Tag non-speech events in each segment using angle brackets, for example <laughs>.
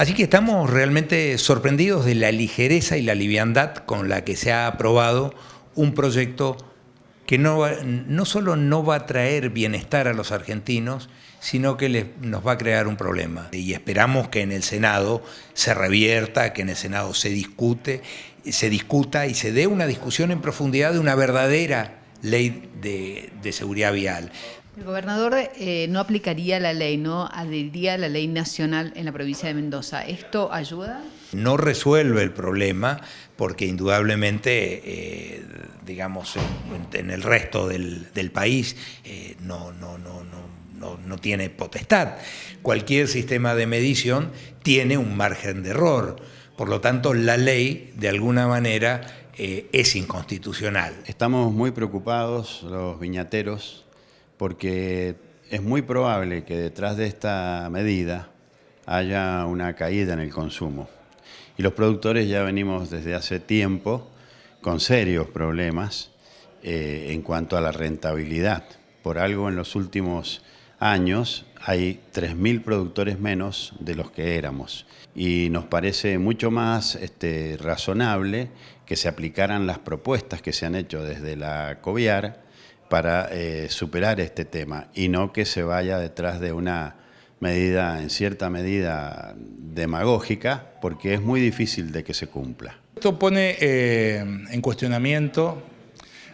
Así que estamos realmente sorprendidos de la ligereza y la liviandad con la que se ha aprobado un proyecto que no, no solo no va a traer bienestar a los argentinos, sino que nos va a crear un problema. Y esperamos que en el Senado se revierta, que en el Senado se discute, se discuta y se dé una discusión en profundidad de una verdadera ley de, seguridad vial. El gobernador eh, no aplicaría la ley, no adheriría a la ley nacional en la provincia de Mendoza. ¿Esto ayuda? No resuelve el problema porque indudablemente, eh, digamos, en, el resto del, país eh, no, no, no, no, no tiene potestad. Cualquier sistema de medición tiene un margen de error. Por lo tanto, la ley, de alguna manera, eh, es inconstitucional. Estamos muy preocupados, los viñateros, porque es muy probable que detrás de esta medida haya una caída en el consumo. Y los productores ya venimos desde hace tiempo con serios problemas eh, en cuanto a la rentabilidad. Por algo en los últimos años hay 3.000 productores menos de los que éramos y nos parece mucho más este, razonable que se aplicaran las propuestas que se han hecho desde la COVIAR para eh, superar este tema y no que se vaya detrás de una medida, en cierta medida, demagógica, porque es muy difícil de que se cumpla. Esto pone eh, en cuestionamiento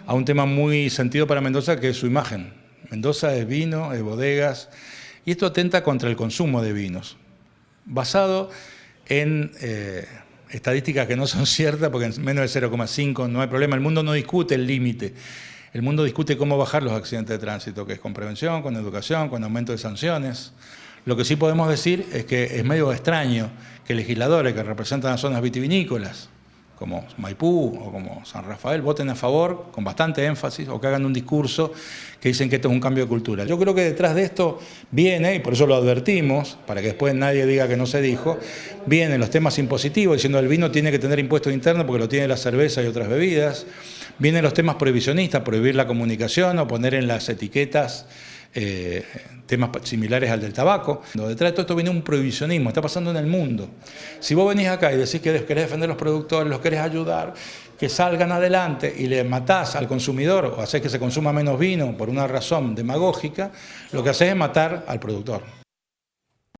a un tema muy sentido para Mendoza, que es su imagen. Mendoza es vino, es bodegas, y esto atenta contra el consumo de vinos, basado en eh, estadísticas que no son <laughs> ciertas, porque en menos de 0,5 no hay problema. El mundo no discute el límite. El mundo discute cómo bajar los accidentes de tránsito, que es con prevención, con educación, con aumento de sanciones. Lo que sí podemos decir es que es medio extraño que legisladores que representan las zonas vitivinícolas, como Maipú o como San Rafael voten a favor con bastante énfasis o que hagan un discurso que dicen que esto es un cambio de cultura. Yo creo que detrás de esto viene, y por eso lo advertimos, para que después nadie diga que no se dijo, vienen los temas impositivos, diciendo el vino tiene que tener impuestos internos porque lo tiene la cerveza y otras bebidas, vienen los temas prohibicionistas, prohibir la comunicación o poner en las etiquetas eh, temas similares al del tabaco. Detrás de todo esto viene un prohibicionismo, está pasando en el mundo. Si vos venís acá y decís que querés defender a los productores, los querés ayudar, que salgan adelante y le matás al consumidor o haces que se consuma menos vino por una razón demagógica, lo que haces es matar al productor.